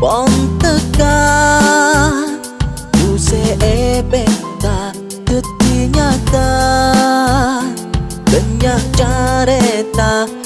Bọn tất cả Use ebenta Tuttiñata Benña ta.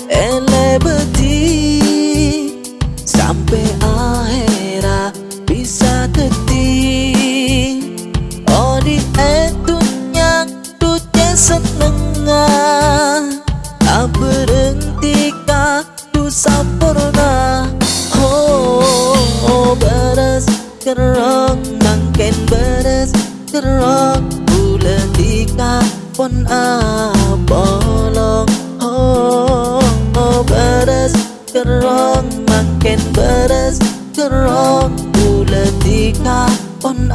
Kerong makin beres. Kerong bulan tika pun abolong oh, oh beres. Kerong makin beres. Kerong bulan tika pun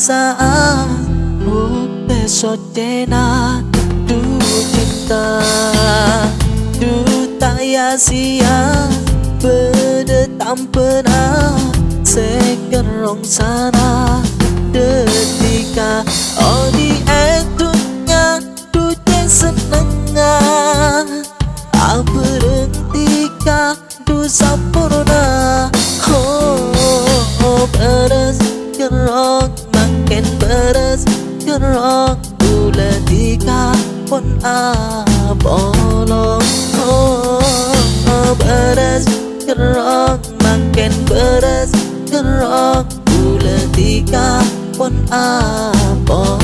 ning pesa bukte sotena du cinta du tak ya sia bede tampena sekerong sana detika oh di etunya du senengah berhentika du sempurna beres kerok kerok Bula tika pun abolong oh, oh beres kerok makin beres kerok Bula tika pun abolong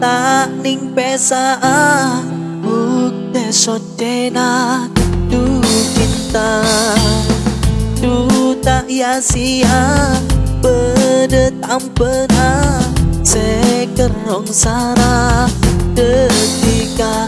tak ning pesa bukte sotena du cinta. Du tak ya sia bede tampena sekerong sana detika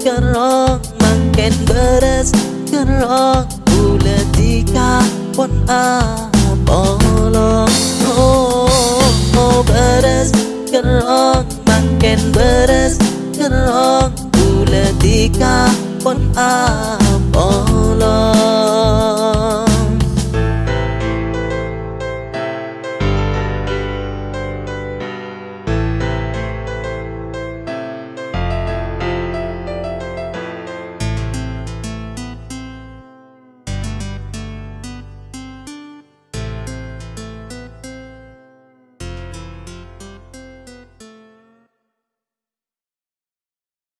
kerong makin beres kerong bule tika pon apolo oh, oh beres kerong makin beres kerong bule tika pon apolo